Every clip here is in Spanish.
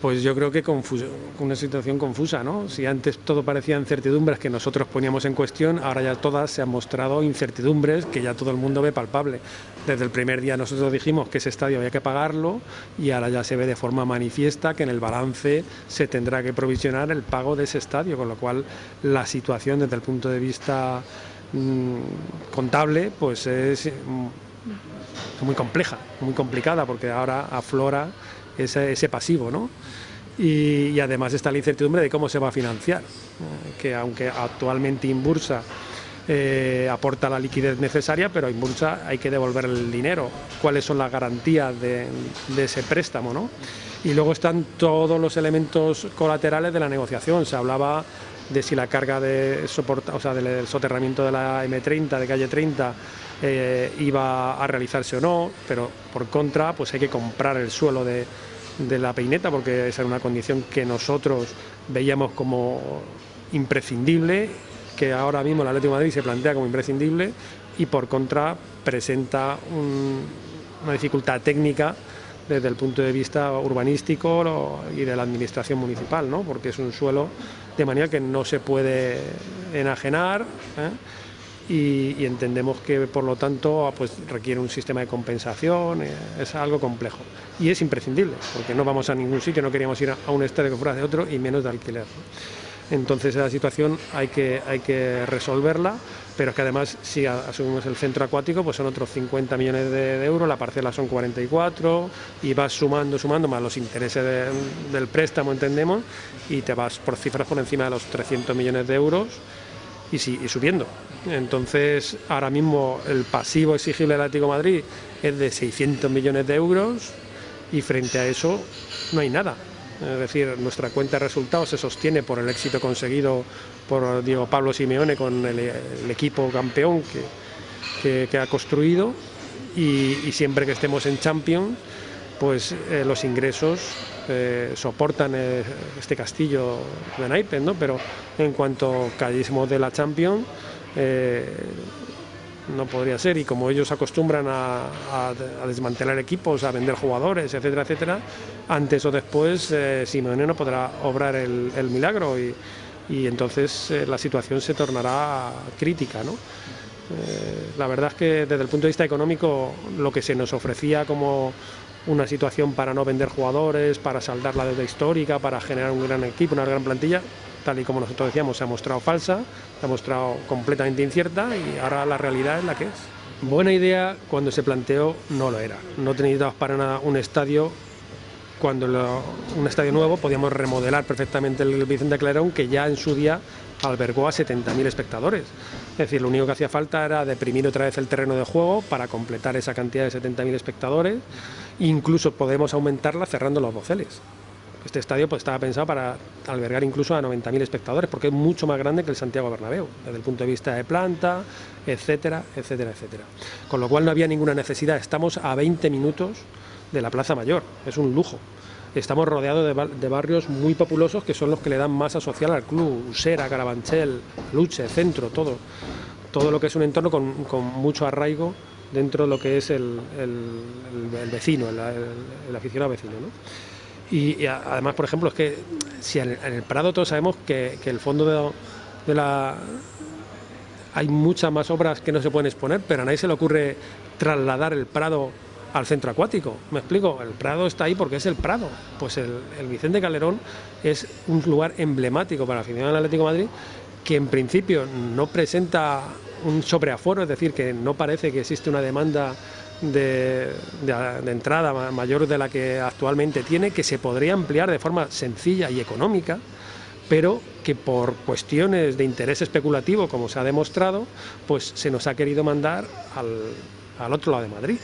Pues yo creo que una situación confusa, ¿no? Si antes todo parecía incertidumbres que nosotros poníamos en cuestión, ahora ya todas se han mostrado incertidumbres que ya todo el mundo ve palpable. Desde el primer día nosotros dijimos que ese estadio había que pagarlo y ahora ya se ve de forma manifiesta que en el balance se tendrá que provisionar el pago de ese estadio, con lo cual la situación desde el punto de vista mmm, contable pues es mm, muy compleja, muy complicada, porque ahora aflora ese, pasivo, ¿no? Y, y, además está la incertidumbre de cómo se va a financiar, eh, que aunque actualmente Inbursa eh, aporta la liquidez necesaria, pero a Inbursa hay que devolver el dinero, cuáles son las garantías de, de ese préstamo, ¿no? Y luego están todos los elementos colaterales de la negociación, se hablaba de si la carga de soporta, o sea, del soterramiento de la M30, de calle 30, eh, iba a realizarse o no, pero por contra, pues hay que comprar el suelo de, de la peineta porque esa era una condición que nosotros veíamos como imprescindible, que ahora mismo el Atlético de Madrid se plantea como imprescindible y por contra presenta un, una dificultad técnica desde el punto de vista urbanístico y de la administración municipal, ¿no? porque es un suelo de manera que no se puede enajenar. ¿eh? y, entendemos que por lo tanto pues, requiere un sistema de compensación, eh, es algo complejo y es imprescindible porque no vamos a ningún sitio, no queríamos ir a, un estadio que fuera de otro y menos de alquiler. Entonces esa situación hay que, hay que resolverla, pero que además si asumimos el centro acuático pues son otros 50 millones de, euros, la parcela son 44 y vas sumando, sumando más los intereses de, del préstamo entendemos y te vas por cifras por encima de los 300 millones de euros y, y subiendo. Entonces, ahora mismo el pasivo exigible del Atlético Madrid es de 600 millones de euros y frente a eso no hay nada. Es decir, nuestra cuenta de resultados se sostiene por el éxito conseguido por Diego Pablo Simeone con el, equipo campeón que, que, ha construido y, siempre que estemos en Champions, pues eh, los ingresos eh, soportan eh, este castillo de naipes, ¿no? pero en cuanto caísmo de la Champions, no podría ser y como ellos acostumbran a, desmantelar equipos, a vender jugadores, etcétera, etcétera, antes o después eh, Simeone no podrá obrar el, milagro y, y entonces eh, la situación se tornará crítica. ¿no? Eh, la verdad es que desde el punto de vista económico lo que se nos ofrecía como una situación para no vender jugadores, para saldar la deuda histórica, para generar un gran equipo, una gran plantilla, tal y como nosotros decíamos, se ha mostrado falsa, se ha mostrado completamente incierta y ahora la realidad es la que es. Buena idea cuando se planteó no lo era. No necesitabas para nada un estadio cuando un estadio nuevo podíamos remodelar perfectamente el Vicente Clarón que ya en su día albergó a 70.000 espectadores. Es decir, lo único que hacía falta era deprimir otra vez el terreno de juego para completar esa cantidad de 70.000 espectadores. Incluso podemos aumentarla cerrando los boceles. Este estadio pues, estaba pensado para albergar incluso a 90.000 espectadores, porque es mucho más grande que el Santiago Bernabéu, desde el punto de vista de planta, etcétera, etcétera, etcétera. Con lo cual no había ninguna necesidad. Estamos a 20 minutos de la Plaza Mayor, es un lujo. Estamos rodeados de, bar de, barrios muy populosos que son los que le dan masa social al club, Usera, Carabanchel, Luche, Centro, todo. Todo lo que es un entorno con, mucho arraigo dentro de lo que es el vecino, el, el, aficionado vecino. ¿no? Y, además, por ejemplo, es que si en, el Prado todos sabemos que, que el fondo de, la... Hay muchas más obras que no se pueden exponer, pero a nadie se le ocurre trasladar el Prado al centro acuático. ¿Me explico? El Prado está ahí porque es el Prado. Pues el, Vicente Calderón es un lugar emblemático para la afición del Atlético Madrid que en principio no presenta un sobreaforo, es decir, que no parece que existe una demanda de, de, entrada mayor de la que actualmente tiene, que se podría ampliar de forma sencilla y económica, pero que por cuestiones de interés especulativo, como se ha demostrado, pues se nos ha querido mandar al, al otro lado de Madrid,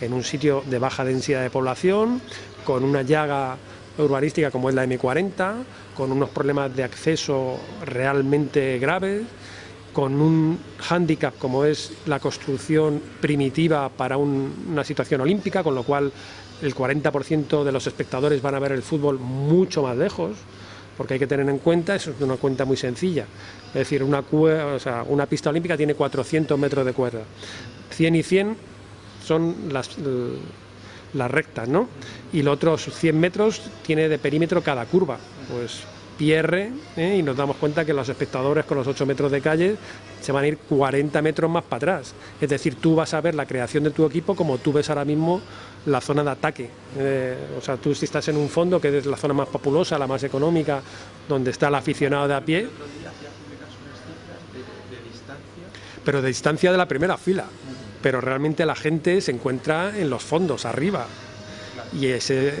en un sitio de baja densidad de población, con una llaga urbanística como es la M40, con unos problemas de acceso realmente graves, con un hándicap como es la construcción primitiva para un, una situación olímpica, con lo cual el 40% de los espectadores van a ver el fútbol mucho más lejos, porque hay que tener en cuenta, eso es una cuenta muy sencilla, es decir, una, pista olímpica tiene 400 metros de cuerda, 100 y 100 son las, las rectas, ¿no? Y los otros 100 metros tiene de perímetro cada curva. Pues pierre ¿eh? y nos damos cuenta que los espectadores con los 8 metros de calle se van a ir 40 metros más para atrás. Es decir, tú vas a ver la creación de tu equipo como tú ves ahora mismo la zona de ataque. Eh, o sea, tú si estás en un fondo, que es la zona más populosa, la más económica, donde está el aficionado de a pie. Pero de distancia de la primera fila. Pero realmente la gente se encuentra en los fondos, arriba. Y ese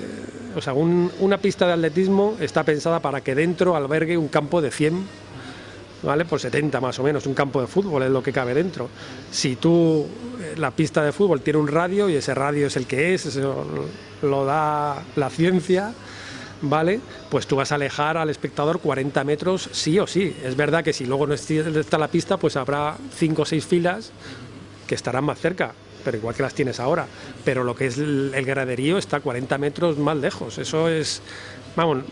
o sea, una pista de atletismo está pensada para que dentro albergue un campo de 100, ¿vale? Por 70 más o menos, un campo de fútbol es lo que cabe dentro. Si tú, eh, la pista de fútbol tiene un radio y ese radio es el que es, eso lo da la ciencia, ¿vale? Pues tú vas a alejar al espectador 40 metros sí o sí. Es verdad que si luego no está la pista, pues habrá 5 o 6 filas que estarán más cerca, pero igual que las tienes ahora. Pero lo que es el, graderío está 40 metros más lejos. Eso es, vamos,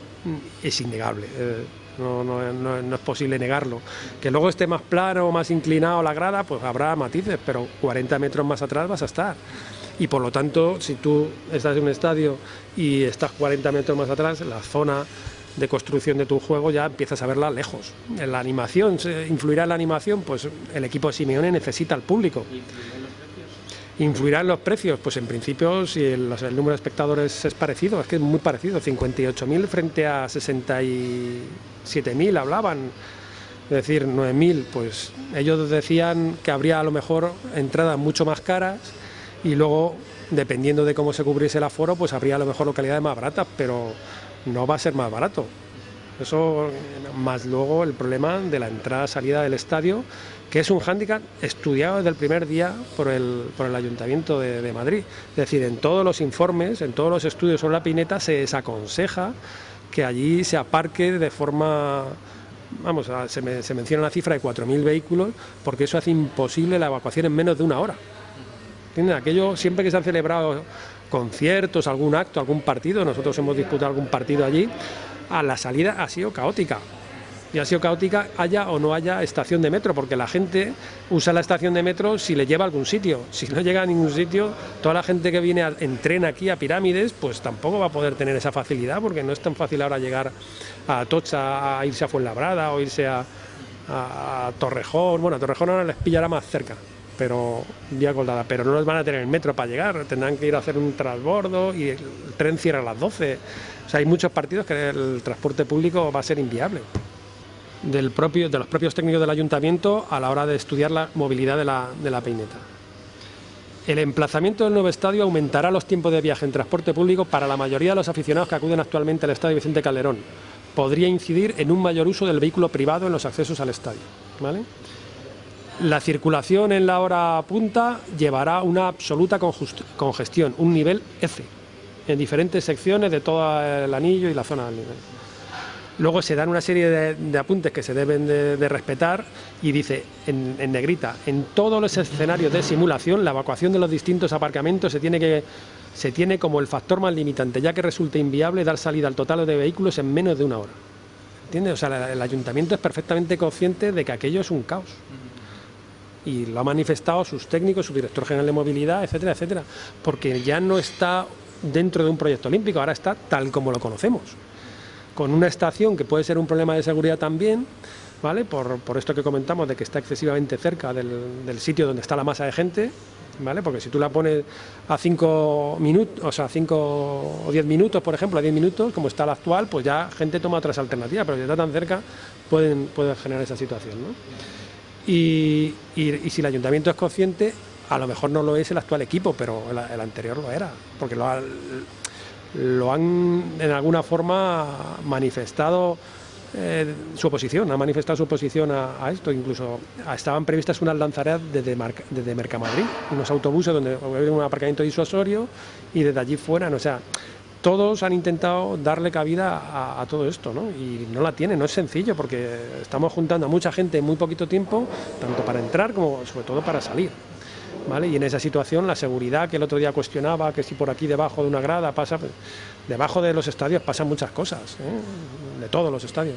es innegable. Eh, no, no, es posible negarlo. Que luego esté más plano, más inclinado la grada, pues habrá matices, pero 40 metros más atrás vas a estar. Y por lo tanto, si tú estás en un estadio y estás 40 metros más atrás, la zona de construcción de tu juego ya empiezas a verla lejos. En la animación, ¿influirá en la animación? Pues el equipo de Simeone necesita al público. ¿Influirá en los precios? Pues en principio, si el, número de espectadores es parecido, es que es muy parecido, 58.000 frente a 67.000 hablaban, es decir, 9.000, pues ellos decían que habría a lo mejor entradas mucho más caras y luego, dependiendo de cómo se cubriese el aforo, pues habría a lo mejor localidades más baratas, pero no va a ser más barato. Eso, más luego el problema de la entrada-salida del estadio, que es un hándicap estudiado desde el primer día por el, por el Ayuntamiento de, Madrid. Es decir, en todos los informes, en todos los estudios sobre la pineta, se desaconseja que allí se aparque de forma vamos, se, menciona una cifra de 4.000 vehículos, porque eso hace imposible la evacuación en menos de una hora. Aquello, siempre que se han celebrado conciertos, algún acto, algún partido, nosotros hemos disputado algún partido allí, a la salida ha sido caótica. Y ha sido caótica haya o no haya estación de metro, porque la gente usa la estación de metro si le lleva a algún sitio. Si no llega a ningún sitio, toda la gente que viene en tren aquí a Pirámides, pues tampoco va a poder tener esa facilidad, porque no es tan fácil ahora llegar a Tocha, a irse a Fuenlabrada o irse a, a, Torrejón. Bueno, a Torrejón ahora les pillará más cerca, pero vía colgada, pero no les van a tener el metro para llegar, tendrán que ir a hacer un transbordo y el tren cierra a las 12 hay muchos partidos que el transporte público va a ser inviable. Del propio, de los propios técnicos del ayuntamiento a la hora de estudiar la movilidad de la, de la peineta. El emplazamiento del nuevo estadio aumentará los tiempos de viaje en transporte público para la mayoría de los aficionados que acuden actualmente al estadio Vicente Calderón. Podría incidir en un mayor uso del vehículo privado en los accesos al estadio. ¿vale? La circulación en la hora punta llevará una absoluta congestión, un nivel F, en diferentes secciones de todo el anillo y la zona del nivel. Luego se dan una serie de, apuntes que se deben de, respetar y dice en, negrita, en todos los escenarios de simulación la evacuación de los distintos aparcamientos se tiene, que, se tiene como el factor más limitante, ya que resulta inviable dar salida al total de vehículos en menos de una hora. ¿Entiendes? O sea, el ayuntamiento es perfectamente consciente de que aquello es un caos. Y lo ha manifestado sus técnicos, su director general de movilidad, etcétera, etcétera. Porque ya no está dentro de un proyecto olímpico, ahora está tal como lo conocemos, con una estación que puede ser un problema de seguridad también, ¿vale? Por, esto que comentamos de que está excesivamente cerca del, sitio donde está la masa de gente, ¿vale? Porque si tú la pones a 5 minutos, o sea, 5 o 10 minutos, por ejemplo, a 10 minutos, como está la actual, pues ya gente toma otras alternativas, pero si está tan cerca, pueden, puede generar esa situación, ¿no? Y si el ayuntamiento es consciente, a lo mejor no lo es el actual equipo, pero el, anterior lo era, porque lo, lo, han en alguna forma manifestado eh, su oposición, ha manifestado su oposición a, esto, incluso estaban previstas unas lanzareas desde, desde Mercamadrid, unos autobuses donde un aparcamiento disuasorio y desde allí fueran, o sea, todos han intentado darle cabida a, todo esto, ¿no? Y no la tienen, no es sencillo, porque estamos juntando a mucha gente en muy poquito tiempo, tanto para entrar como sobre todo para salir. Y en esa situación la seguridad que el otro día cuestionaba, que si por aquí debajo de una grada pasa, pues, debajo de los estadios pasan muchas cosas, ¿eh? de todos los estadios.